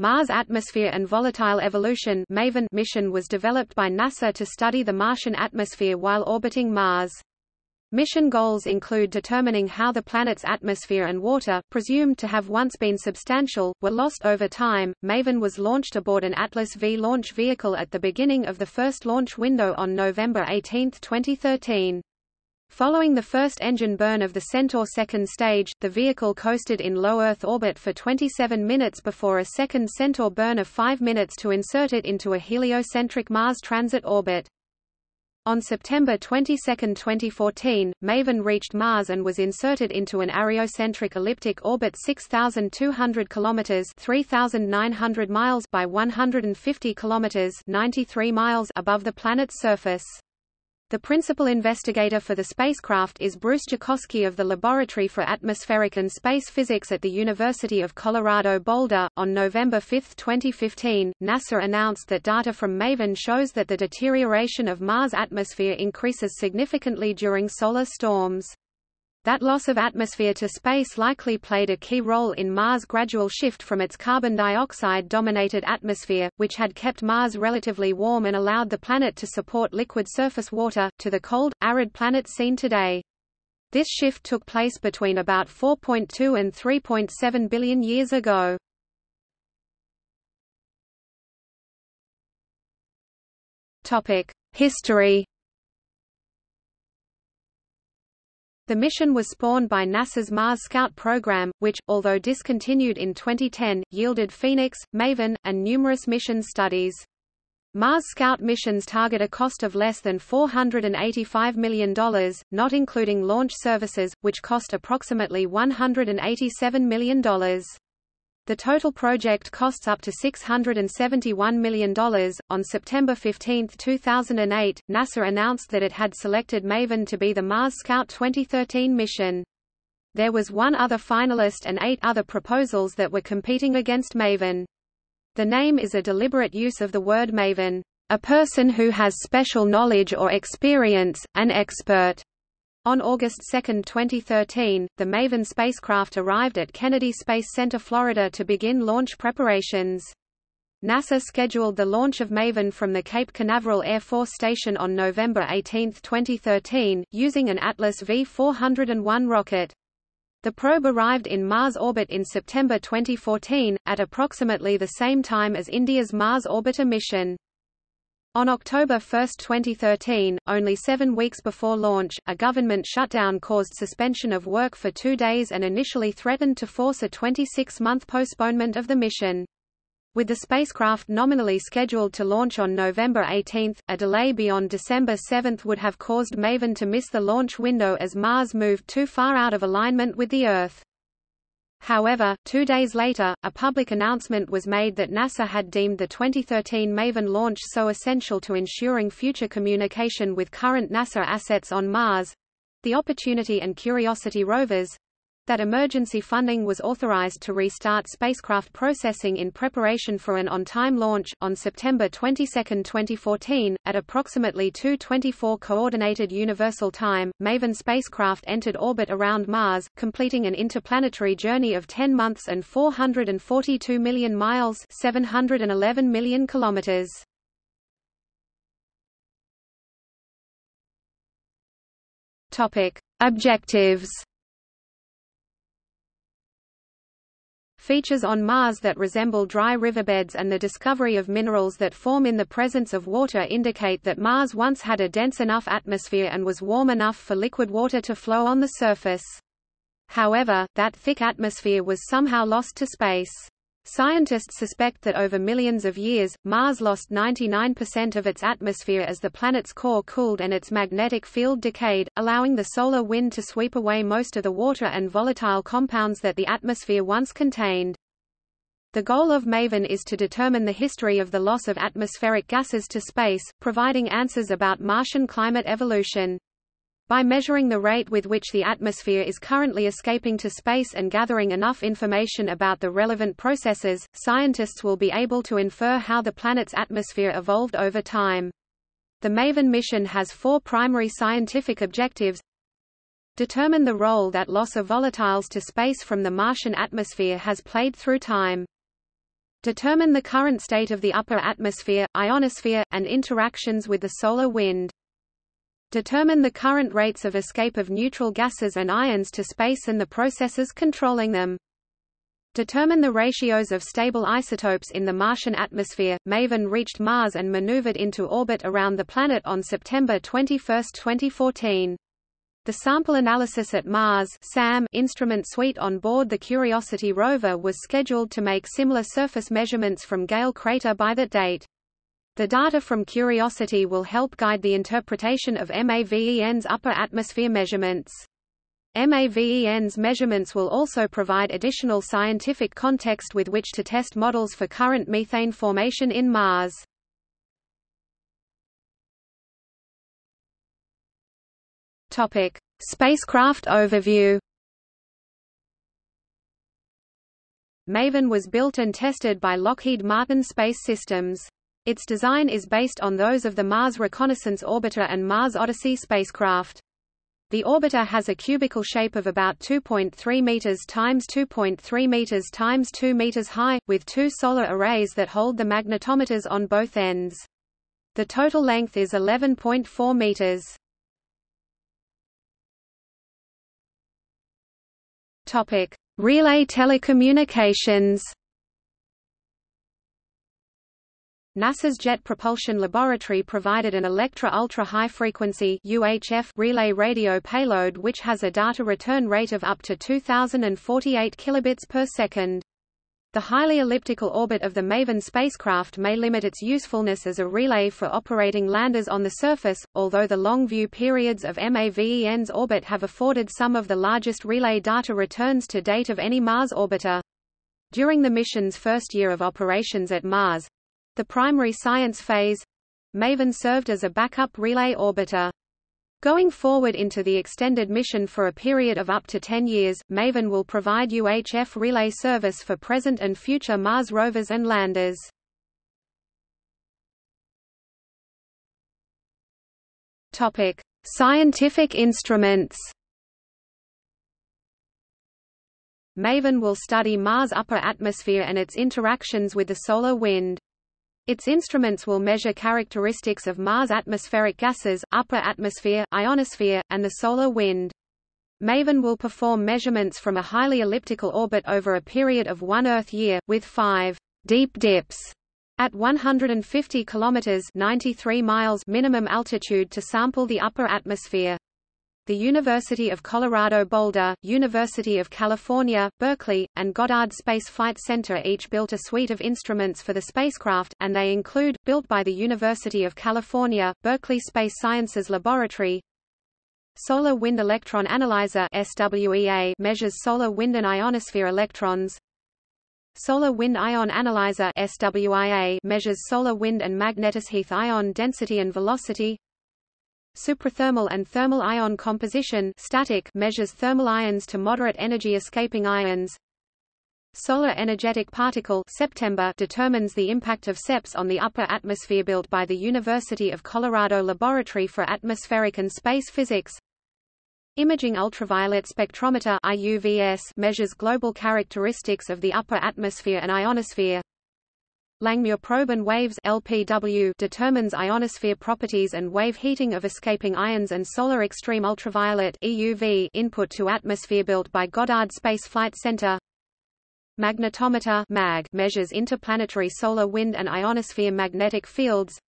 Mars Atmosphere and Volatile Evolution MAVEN mission was developed by NASA to study the Martian atmosphere while orbiting Mars. Mission goals include determining how the planet's atmosphere and water, presumed to have once been substantial, were lost over time. MAVEN was launched aboard an Atlas V launch vehicle at the beginning of the first launch window on November 18, 2013. Following the first engine burn of the Centaur second stage, the vehicle coasted in low Earth orbit for 27 minutes before a second Centaur burn of 5 minutes to insert it into a heliocentric Mars transit orbit. On September 22, 2014, MAVEN reached Mars and was inserted into an areocentric elliptic orbit 6,200 kilometers (3,900 miles) by 150 kilometers (93 miles) above the planet's surface. The principal investigator for the spacecraft is Bruce Jakosky of the Laboratory for Atmospheric and Space Physics at the University of Colorado Boulder. On November 5, 2015, NASA announced that data from MAVEN shows that the deterioration of Mars' atmosphere increases significantly during solar storms. That loss of atmosphere to space likely played a key role in Mars' gradual shift from its carbon dioxide-dominated atmosphere, which had kept Mars relatively warm and allowed the planet to support liquid surface water, to the cold, arid planet seen today. This shift took place between about 4.2 and 3.7 billion years ago. History The mission was spawned by NASA's Mars Scout program, which, although discontinued in 2010, yielded Phoenix, MAVEN, and numerous mission studies. Mars Scout missions target a cost of less than $485 million, not including launch services, which cost approximately $187 million. The total project costs up to $671 million. On September 15, 2008, NASA announced that it had selected MAVEN to be the Mars Scout 2013 mission. There was one other finalist and eight other proposals that were competing against MAVEN. The name is a deliberate use of the word maven, a person who has special knowledge or experience, an expert. On August 2, 2013, the MAVEN spacecraft arrived at Kennedy Space Center, Florida to begin launch preparations. NASA scheduled the launch of MAVEN from the Cape Canaveral Air Force Station on November 18, 2013, using an Atlas V-401 rocket. The probe arrived in Mars orbit in September 2014, at approximately the same time as India's Mars Orbiter mission. On October 1, 2013, only seven weeks before launch, a government shutdown caused suspension of work for two days and initially threatened to force a 26-month postponement of the mission. With the spacecraft nominally scheduled to launch on November 18, a delay beyond December 7 would have caused MAVEN to miss the launch window as Mars moved too far out of alignment with the Earth. However, two days later, a public announcement was made that NASA had deemed the 2013 MAVEN launch so essential to ensuring future communication with current NASA assets on Mars—the Opportunity and Curiosity rovers, that emergency funding was authorized to restart spacecraft processing in preparation for an on-time launch. On September 22, 2014, at approximately 2:24 coordinated universal time, MAVEN spacecraft entered orbit around Mars, completing an interplanetary journey of 10 months and 442 million miles, 711 million kilometers. Topic: Objectives features on Mars that resemble dry riverbeds and the discovery of minerals that form in the presence of water indicate that Mars once had a dense enough atmosphere and was warm enough for liquid water to flow on the surface. However, that thick atmosphere was somehow lost to space. Scientists suspect that over millions of years, Mars lost 99% of its atmosphere as the planet's core cooled and its magnetic field decayed, allowing the solar wind to sweep away most of the water and volatile compounds that the atmosphere once contained. The goal of MAVEN is to determine the history of the loss of atmospheric gases to space, providing answers about Martian climate evolution. By measuring the rate with which the atmosphere is currently escaping to space and gathering enough information about the relevant processes, scientists will be able to infer how the planet's atmosphere evolved over time. The MAVEN mission has four primary scientific objectives. Determine the role that loss of volatiles to space from the Martian atmosphere has played through time. Determine the current state of the upper atmosphere, ionosphere, and interactions with the solar wind. Determine the current rates of escape of neutral gases and ions to space and the processes controlling them. Determine the ratios of stable isotopes in the Martian atmosphere. MAVEN reached Mars and maneuvered into orbit around the planet on September 21, 2014. The sample analysis at Mars SAM instrument suite on board the Curiosity rover was scheduled to make similar surface measurements from Gale crater by that date. The data from Curiosity will help guide the interpretation of MAVEN's upper atmosphere measurements. MAVEN's measurements will also provide additional scientific context with which to test models for current methane formation in Mars. Topic: Spacecraft overview. MAVEN was built and tested by Lockheed Martin Space Systems. Its design is based on those of the Mars Reconnaissance Orbiter and Mars Odyssey spacecraft. The orbiter has a cubical shape of about 2.3 meters times 2.3 meters times 2 meters high, with two solar arrays that hold the magnetometers on both ends. The total length is 11.4 meters. Topic: Relay telecommunications. NASA's Jet Propulsion Laboratory provided an Electra Ultra High Frequency UHF relay radio payload which has a data return rate of up to 2048 kilobits per second. The highly elliptical orbit of the MAVEN spacecraft may limit its usefulness as a relay for operating landers on the surface, although the long view periods of MAVEN's orbit have afforded some of the largest relay data returns to date of any Mars orbiter. During the mission's first year of operations at Mars—the primary science phase—MAVEN served as a backup relay orbiter. Going forward into the extended mission for a period of up to 10 years, MAVEN will provide UHF relay service for present and future Mars rovers and landers. Topic: Scientific instruments. MAVEN will study Mars' upper atmosphere and its interactions with the solar wind. Its instruments will measure characteristics of Mars' atmospheric gases, upper atmosphere, ionosphere, and the solar wind. MAVEN will perform measurements from a highly elliptical orbit over a period of one Earth year, with five deep dips at 150 kilometers (93 miles) minimum altitude to sample the upper atmosphere the University of Colorado Boulder, University of California, Berkeley, and Goddard Space Flight Center each built a suite of instruments for the spacecraft, and they include, built by the University of California, Berkeley Space Sciences Laboratory, Solar Wind Electron Analyzer SWEA measures solar wind and ionosphere electrons. Solar Wind Ion Analyzer SWIA measures solar wind and magnetosheath ion density and velocity. Suprathermal and thermal ion composition static measures thermal ions to moderate energy escaping ions. Solar Energetic Particle September determines the impact of SEPS on the upper atmosphere built by the University of Colorado Laboratory for Atmospheric and Space Physics. Imaging Ultraviolet Spectrometer IUVS measures global characteristics of the upper atmosphere and ionosphere. Langmuir probe and waves LPW determines ionosphere properties and wave heating of escaping ions and solar extreme ultraviolet EUV input to atmosphere built by Goddard Space Flight Center. Magnetometer MAG measures interplanetary solar wind and ionosphere magnetic fields.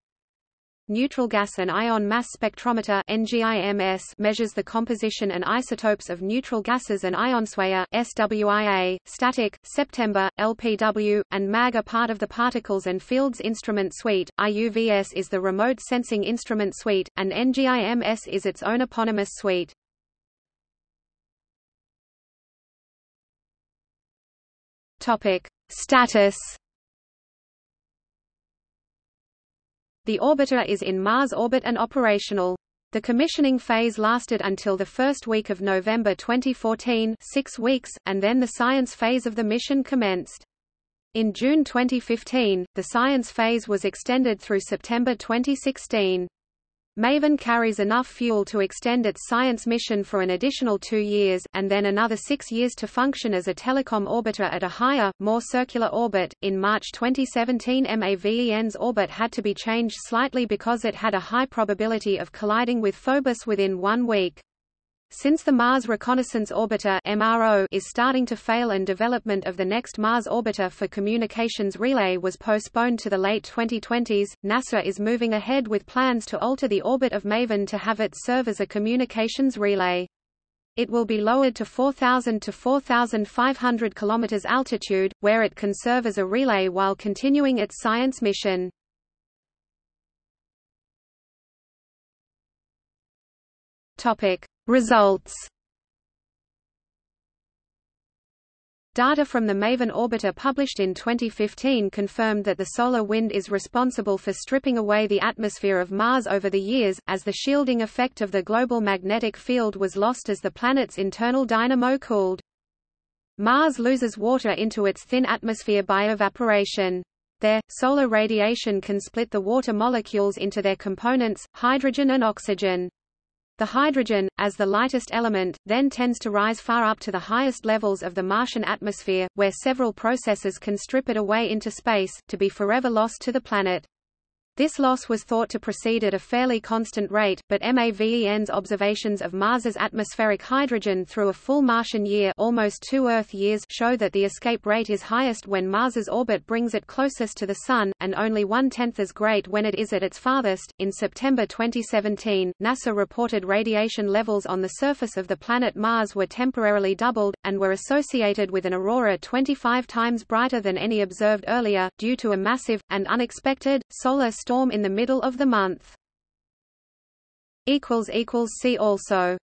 Neutral gas and ion mass spectrometer NGIMS measures the composition and isotopes of neutral gases and ionosphera SWIA, static, September, LPW, and MAG are part of the Particles and Fields Instrument Suite. IUVS is the Remote Sensing Instrument Suite, and NGIMS is its own eponymous suite. Topic: Status The orbiter is in Mars orbit and operational. The commissioning phase lasted until the first week of November 2014 six weeks, and then the science phase of the mission commenced. In June 2015, the science phase was extended through September 2016. MAVEN carries enough fuel to extend its science mission for an additional two years, and then another six years to function as a telecom orbiter at a higher, more circular orbit. In March 2017, MAVEN's orbit had to be changed slightly because it had a high probability of colliding with Phobos within one week. Since the Mars Reconnaissance Orbiter MRO is starting to fail and development of the next Mars orbiter for communications relay was postponed to the late 2020s, NASA is moving ahead with plans to alter the orbit of MAVEN to have it serve as a communications relay. It will be lowered to 4,000 to 4,500 km altitude, where it can serve as a relay while continuing its science mission. Topic. Results Data from the MAVEN orbiter published in 2015 confirmed that the solar wind is responsible for stripping away the atmosphere of Mars over the years, as the shielding effect of the global magnetic field was lost as the planet's internal dynamo cooled. Mars loses water into its thin atmosphere by evaporation. There, solar radiation can split the water molecules into their components, hydrogen and oxygen. The hydrogen, as the lightest element, then tends to rise far up to the highest levels of the Martian atmosphere, where several processes can strip it away into space, to be forever lost to the planet. This loss was thought to proceed at a fairly constant rate, but MAVEN's observations of Mars's atmospheric hydrogen through a full Martian year almost two Earth years show that the escape rate is highest when Mars's orbit brings it closest to the Sun, and only one-tenth as great when it is at its farthest. In September 2017, NASA reported radiation levels on the surface of the planet Mars were temporarily doubled, and were associated with an aurora 25 times brighter than any observed earlier, due to a massive, and unexpected, solar storm in the middle of the month. See also